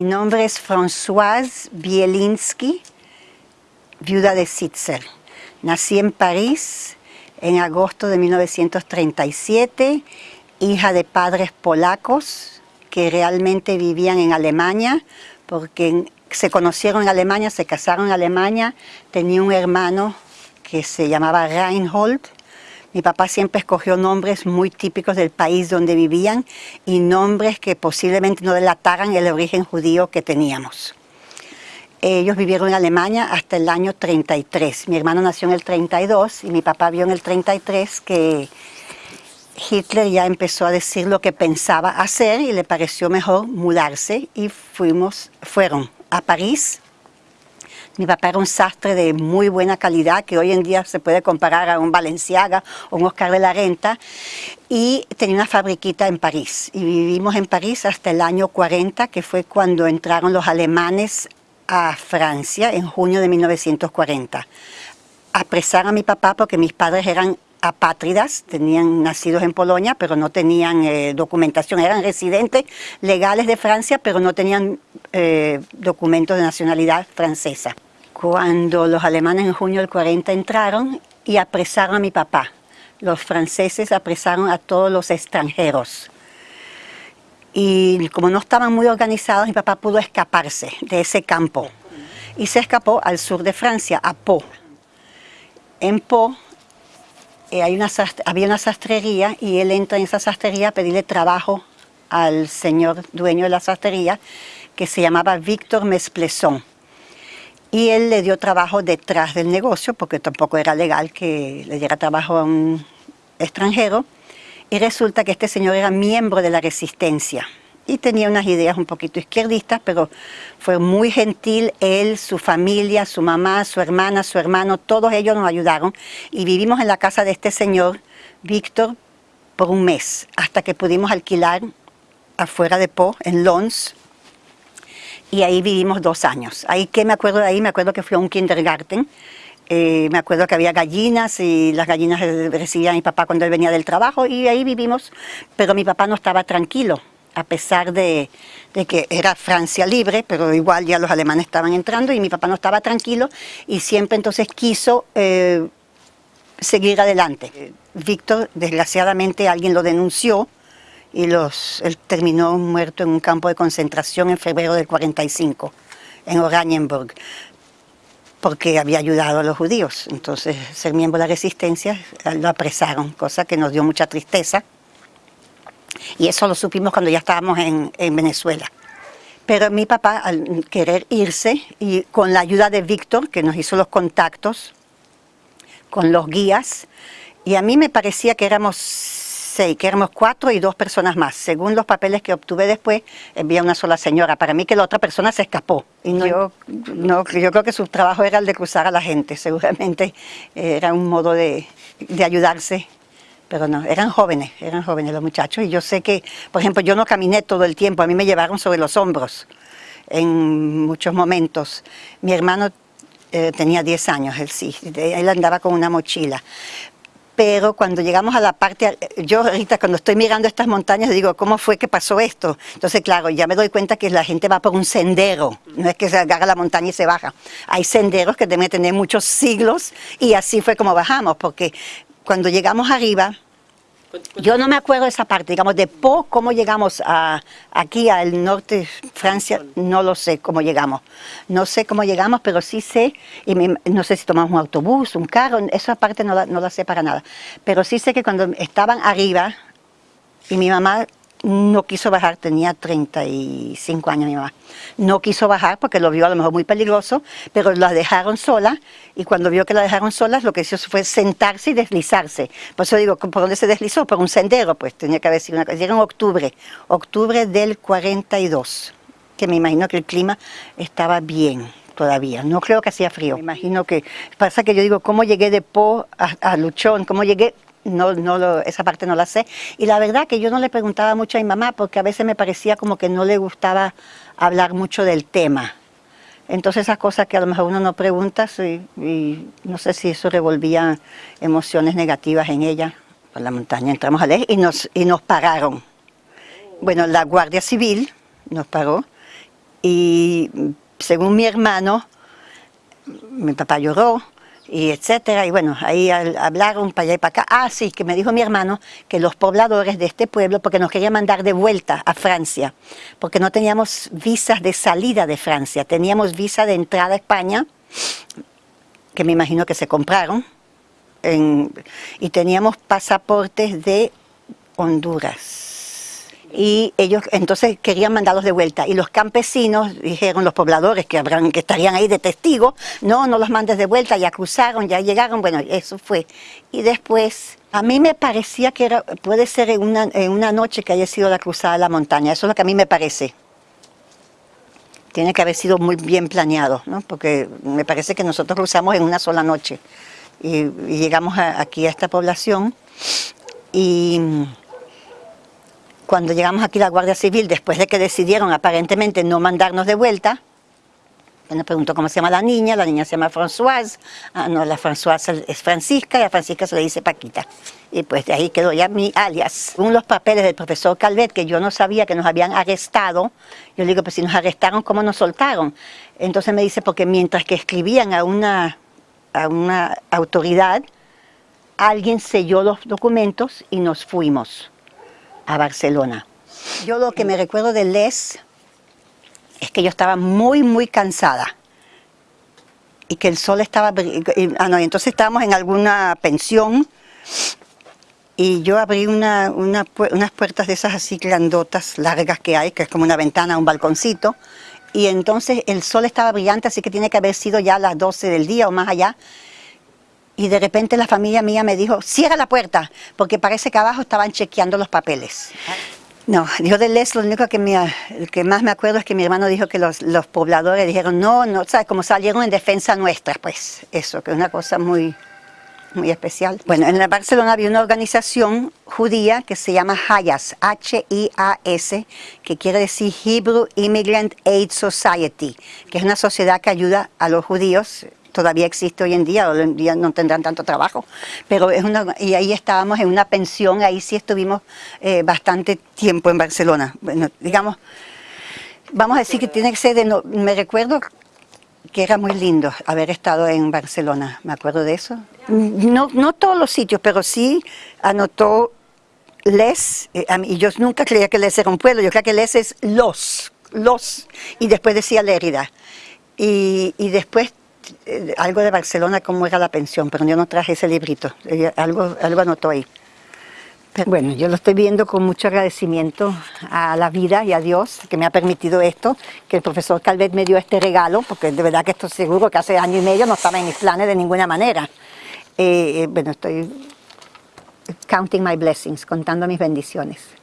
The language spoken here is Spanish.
Mi nombre es Françoise Bielinski, viuda de Sitzer. Nací en París en agosto de 1937, hija de padres polacos que realmente vivían en Alemania, porque se conocieron en Alemania, se casaron en Alemania, tenía un hermano que se llamaba Reinhold, mi papá siempre escogió nombres muy típicos del país donde vivían y nombres que posiblemente no delataran el origen judío que teníamos. Ellos vivieron en Alemania hasta el año 33. Mi hermano nació en el 32 y mi papá vio en el 33 que Hitler ya empezó a decir lo que pensaba hacer y le pareció mejor mudarse y fuimos, fueron a París mi papá era un sastre de muy buena calidad, que hoy en día se puede comparar a un Valenciaga o un Oscar de la Renta, y tenía una fabriquita en París. Y vivimos en París hasta el año 40, que fue cuando entraron los alemanes a Francia, en junio de 1940. Apresaron a mi papá porque mis padres eran apátridas, tenían nacidos en Polonia, pero no tenían eh, documentación, eran residentes legales de Francia, pero no tenían eh, documentos de nacionalidad francesa cuando los alemanes en junio del 40 entraron y apresaron a mi papá. Los franceses apresaron a todos los extranjeros. Y como no estaban muy organizados, mi papá pudo escaparse de ese campo. Y se escapó al sur de Francia, a Po. En Po eh, hay una, había una sastrería y él entra en esa sastrería a pedirle trabajo al señor dueño de la sastrería, que se llamaba Víctor Mesplesson y él le dio trabajo detrás del negocio porque tampoco era legal que le diera trabajo a un extranjero. Y resulta que este señor era miembro de la resistencia y tenía unas ideas un poquito izquierdistas, pero fue muy gentil, él, su familia, su mamá, su hermana, su hermano, todos ellos nos ayudaron. Y vivimos en la casa de este señor, Víctor, por un mes, hasta que pudimos alquilar afuera de Po, en Lons, y ahí vivimos dos años. Ahí que me acuerdo de ahí, me acuerdo que fui a un kindergarten, eh, me acuerdo que había gallinas y las gallinas recibían a mi papá cuando él venía del trabajo y ahí vivimos, pero mi papá no estaba tranquilo, a pesar de, que era Francia libre, pero igual ya los alemanes estaban entrando y mi papá no estaba tranquilo y siempre entonces quiso eh, seguir adelante. Víctor, desgraciadamente alguien lo denunció, y los, él terminó muerto en un campo de concentración en febrero del 45, en Oranienburg, porque había ayudado a los judíos. Entonces, ser miembro de la resistencia, lo apresaron, cosa que nos dio mucha tristeza. Y eso lo supimos cuando ya estábamos en, en Venezuela. Pero mi papá, al querer irse, y con la ayuda de Víctor, que nos hizo los contactos con los guías, y a mí me parecía que éramos que éramos cuatro y dos personas más. Según los papeles que obtuve después, había una sola señora. Para mí que la otra persona se escapó. Y yo, no, yo creo que su trabajo era el de cruzar a la gente. Seguramente era un modo de, de ayudarse pero no, eran jóvenes, eran jóvenes los muchachos y yo sé que, por ejemplo, yo no caminé todo el tiempo, a mí me llevaron sobre los hombros en muchos momentos. Mi hermano eh, tenía 10 años, él sí, él andaba con una mochila, pero cuando llegamos a la parte, yo ahorita cuando estoy mirando estas montañas digo, ¿cómo fue que pasó esto? Entonces, claro, ya me doy cuenta que la gente va por un sendero, no es que se agarra la montaña y se baja. Hay senderos que deben tener muchos siglos y así fue como bajamos, porque cuando llegamos arriba, yo no me acuerdo de esa parte, digamos, de Po, cómo llegamos a, aquí al norte de Francia, no lo sé cómo llegamos. No sé cómo llegamos, pero sí sé, y no sé si tomamos un autobús, un carro, esa parte no la, no la sé para nada. Pero sí sé que cuando estaban arriba, y mi mamá no quiso bajar, tenía 35 años mi mamá. No quiso bajar porque lo vio a lo mejor muy peligroso, pero la dejaron sola y cuando vio que la dejaron sola lo que hizo fue sentarse y deslizarse. Por eso digo, ¿por dónde se deslizó? Por un sendero, pues tenía que haber sido una cosa. En octubre, octubre del 42, que me imagino que el clima estaba bien todavía. No creo que hacía frío. Me imagino que, pasa que yo digo, ¿cómo llegué de Po a, a Luchón? ¿Cómo llegué? No, no esa parte no la sé. Y la verdad que yo no le preguntaba mucho a mi mamá porque a veces me parecía como que no le gustaba hablar mucho del tema. Entonces esas cosas que a lo mejor uno no pregunta y, no sé si eso revolvía emociones negativas en ella. Por la montaña entramos a leer y nos, y nos pararon. Bueno, la Guardia Civil nos paró Y según mi hermano, mi papá lloró, y etcétera, y bueno, ahí hablaron para allá y para acá. Ah, sí, que me dijo mi hermano que los pobladores de este pueblo, porque nos querían mandar de vuelta a Francia, porque no teníamos visas de salida de Francia, teníamos visa de entrada a España, que me imagino que se compraron, y teníamos pasaportes de Honduras y ellos entonces querían mandarlos de vuelta. Y los campesinos dijeron los pobladores que habrán que estarían ahí de testigos no no los mandes de vuelta ya cruzaron ya llegaron. Bueno eso fue. Y después a mí me parecía que era puede ser en una, en una noche que haya sido la cruzada de la montaña. Eso es lo que a mí me parece. Tiene que haber sido muy bien planeado ¿no? porque me parece que nosotros cruzamos en una sola noche. Y, llegamos aquí a esta población y cuando llegamos aquí la Guardia Civil, después de que decidieron aparentemente no mandarnos de vuelta, me preguntó cómo se llama la niña, la niña se llama Françoise, ah, no, la Françoise es Francisca y a Francisca se le dice Paquita. Y pues de ahí quedó ya mi alias. Según los papeles del profesor Calvet, que yo no sabía que nos habían arrestado, yo le digo, pues si nos arrestaron, ¿cómo nos soltaron? Entonces me dice, porque mientras que escribían a una, a una autoridad, alguien selló los documentos y nos fuimos a Barcelona. Yo lo que me recuerdo de Les es que yo estaba muy, muy cansada y que el sol estaba... Ah, no, entonces estábamos en alguna pensión y yo abrí una, unas puertas de esas así grandotas, largas que hay, que es como una ventana, un balconcito, y entonces el sol estaba brillante, así que tiene que haber sido ya las 12 del día o más allá, y de repente la familia mía me dijo, cierra la puerta, porque parece que abajo estaban chequeando los papeles. No, yo de Les lo único que, me, que más me acuerdo es que mi hermano dijo que los, pobladores dijeron, no, no, ¿sabes? Como salieron en defensa nuestra, pues eso, que es una cosa muy, muy especial. Bueno, en Barcelona había una organización judía que se llama HIAS, H-I-A-S, que quiere decir Hebrew Immigrant Aid Society, que es una sociedad que ayuda a los judíos todavía existe hoy en día, hoy en día no tendrán tanto trabajo, pero es una, y ahí estábamos en una pensión, ahí sí estuvimos eh, bastante tiempo en Barcelona, bueno, digamos, vamos a decir que tiene que ser de, no, me recuerdo que era muy lindo haber estado en Barcelona, me acuerdo de eso, no, no todos los sitios, pero sí anotó Les, eh, y yo nunca creía que Les era un pueblo, yo creía que Les es los, los, y después decía Lérida. Y, y después eh, algo de Barcelona, cómo era la pensión, pero yo no traje ese librito, algo, algo anotó ahí. bueno, yo lo estoy viendo con mucho agradecimiento a la vida y a Dios que me ha permitido esto, que el profesor Calvet me dio este regalo, porque de verdad que esto seguro que hace año y medio no estaba en mis planes de ninguna manera. Eh, eh, bueno, estoy counting my blessings, contando mis bendiciones.